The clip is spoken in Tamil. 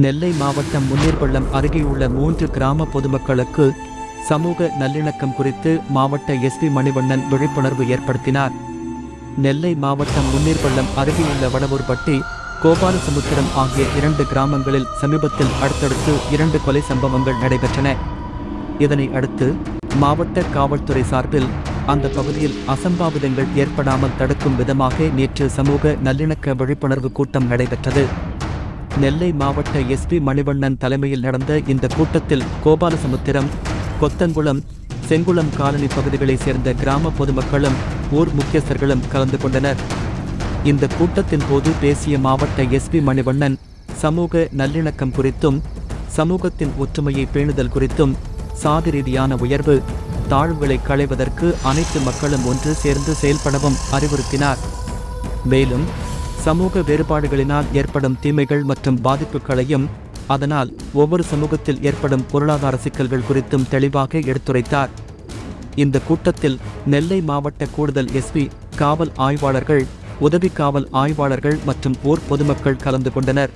நெல்லை மாவட்டம் முன்னீர்பள்ளம் அருகேயுள்ள மூன்று கிராம பொதுமக்களுக்கு சமூக நல்லிணக்கம் குறித்து மாவட்ட எஸ்பி மணிவண்ணன் விழிப்புணர்வு ஏற்படுத்தினார். நெல்லை மாவட்டம் முன்னீர்பள்ளம் அருகேயுள்ள வடவூர்பட்டி கோபாலசமுத்திரம் ஆகிய இரண்டு கிராமங்களில் சமீபத்தில் அடுத்தடுத்து இரண்டு கொலை சம்பவங்கள் நடைபெற்றன. இதனை அடுத்து மாவட்ட காவல்துறை சார்பில் அந்த பகுதியில் அசம்பாவிதங்கள் ஏற்படாமல் தடுக்கும் விதமாக நேற்று சமூக நல்லிணக்க விழிப்புணர்வு கூட்டம் நடைபெற்றது. நெல்லை மாவட்ட எஸ்பி மணிவண்ணன் தலைமையில் நடந்த இந்த கூட்டத்தில் கோபாலசமுத்திரம் கொத்தங்குளம் செங்குளம் காலனி பகுதிகளைச் சேர்ந்த கிராம பொதுமக்களும் ஊர் முக்கியஸ்தர்களும் கலந்து கொண்டனர். இந்த கூட்டத்தின் போது பேசிய மாவட்ட எஸ்பி மணிவண்ணன் சமூக நல்லிணக்கம் குறித்தும் சமூகத்தின் ஒற்றுமையை பேணுதல் குறித்தும் சாதி ரீதியான உயர்வு தாழ்வுகளை களைவதற்கு அனைத்து மக்களும் ஒன்று சேர்ந்து செயல்படவும் அறிவுறுத்தினார். மேலும் சமூக வேறுபாடுகளினால் ஏற்படும் தீமைகள் மற்றும் பாதிப்புகளையும் அதனால் ஒவ்வொரு சமூகத்தில் ஏற்படும் பொருளாதார சிக்கல்கள் குறித்தும் தெளிவாக எடுத்துரைத்தார். இந்த கூட்டத்தில் நெல்லை மாவட்ட கூடுதல் எஸ்பி காவல் ஆய்வாளர்கள் உதவி காவல் ஆய்வாளர்கள் மற்றும் ஊர் பொதுமக்கள் கலந்து கொண்டனர்.